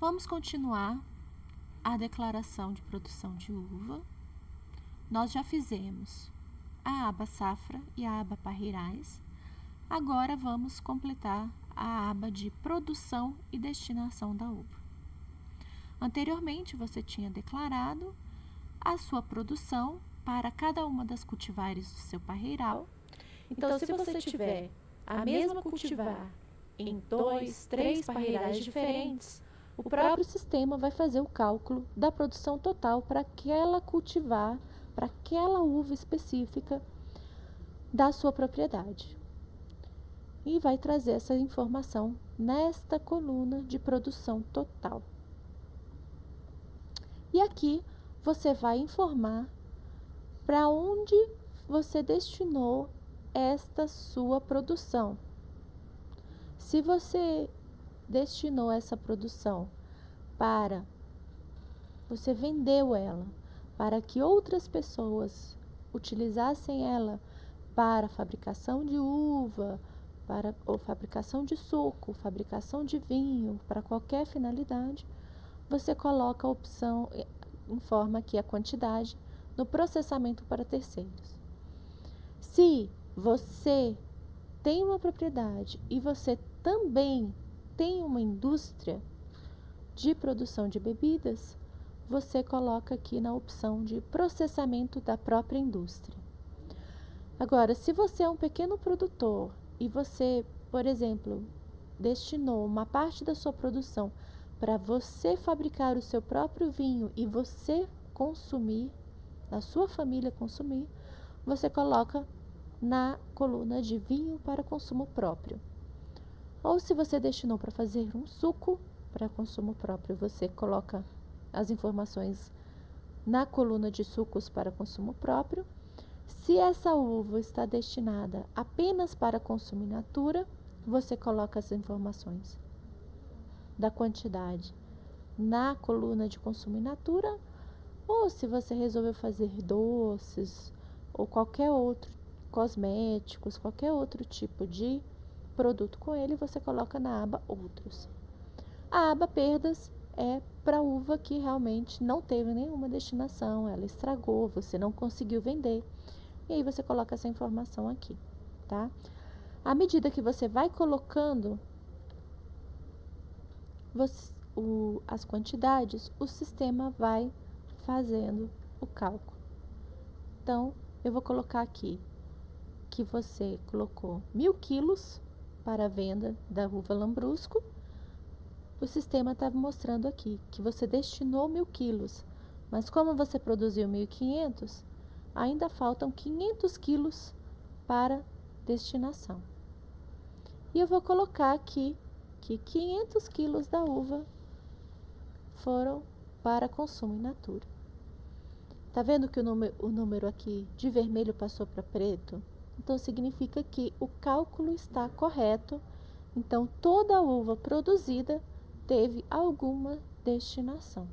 Vamos continuar a declaração de produção de uva. Nós já fizemos a aba safra e a aba parreirais. Agora vamos completar a aba de produção e destinação da uva. Anteriormente, você tinha declarado a sua produção para cada uma das cultivares do seu parreiral. Então, se você tiver a mesma cultivar em dois, três parreirais diferentes, o próprio sistema vai fazer o cálculo da produção total para aquela cultivar, para aquela uva específica da sua propriedade. E vai trazer essa informação nesta coluna de produção total. E aqui você vai informar para onde você destinou esta sua produção. Se você destinou essa produção para você vendeu ela para que outras pessoas utilizassem ela para fabricação de uva, para ou fabricação de suco, fabricação de vinho, para qualquer finalidade, você coloca a opção, informa aqui a quantidade no processamento para terceiros. Se você tem uma propriedade e você também tem uma indústria de produção de bebidas, você coloca aqui na opção de processamento da própria indústria. Agora, se você é um pequeno produtor e você, por exemplo, destinou uma parte da sua produção para você fabricar o seu próprio vinho e você consumir, a sua família consumir, você coloca na coluna de vinho para consumo próprio. Ou se você destinou para fazer um suco para consumo próprio, você coloca as informações na coluna de sucos para consumo próprio. Se essa uva está destinada apenas para consumo in natura, você coloca as informações da quantidade na coluna de consumo in natura, ou se você resolveu fazer doces ou qualquer outro cosméticos, qualquer outro tipo de produto com ele, você coloca na aba outros. A aba perdas é para uva que realmente não teve nenhuma destinação, ela estragou, você não conseguiu vender. E aí você coloca essa informação aqui, tá? À medida que você vai colocando você, o, as quantidades, o sistema vai fazendo o cálculo. Então, eu vou colocar aqui que você colocou mil quilos para a venda da uva lambrusco. O sistema estava mostrando aqui que você destinou mil quilos, mas como você produziu 1.500, ainda faltam 500 quilos para destinação. E eu vou colocar aqui que 500 quilos da uva foram para consumo in natura. Tá vendo que o número, o número aqui de vermelho passou para preto? Então, significa que o cálculo está correto. Então, toda a uva produzida teve alguma destinação.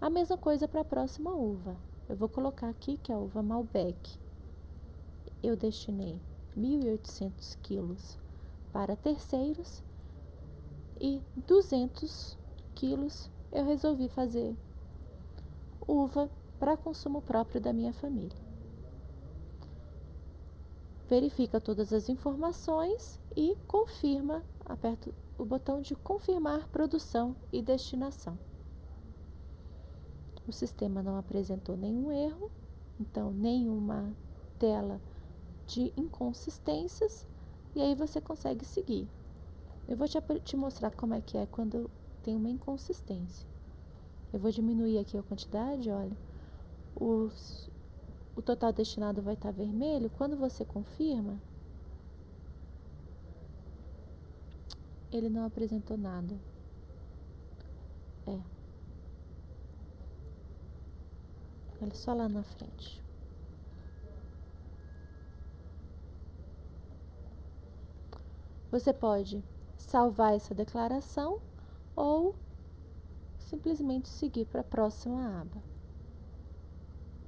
A mesma coisa para a próxima uva. Eu vou colocar aqui que é a uva Malbec. Eu destinei 1.800 quilos para terceiros e 200 quilos eu resolvi fazer uva para consumo próprio da minha família. Verifica todas as informações e confirma, aperta o botão de confirmar produção e destinação. O sistema não apresentou nenhum erro, então nenhuma tela de inconsistências, e aí você consegue seguir. Eu vou te, te mostrar como é que é quando tem uma inconsistência. Eu vou diminuir aqui a quantidade, olha. Os, o total destinado vai estar vermelho. Quando você confirma, ele não apresentou nada. É. Olha só lá na frente. Você pode salvar essa declaração ou simplesmente seguir para a próxima aba.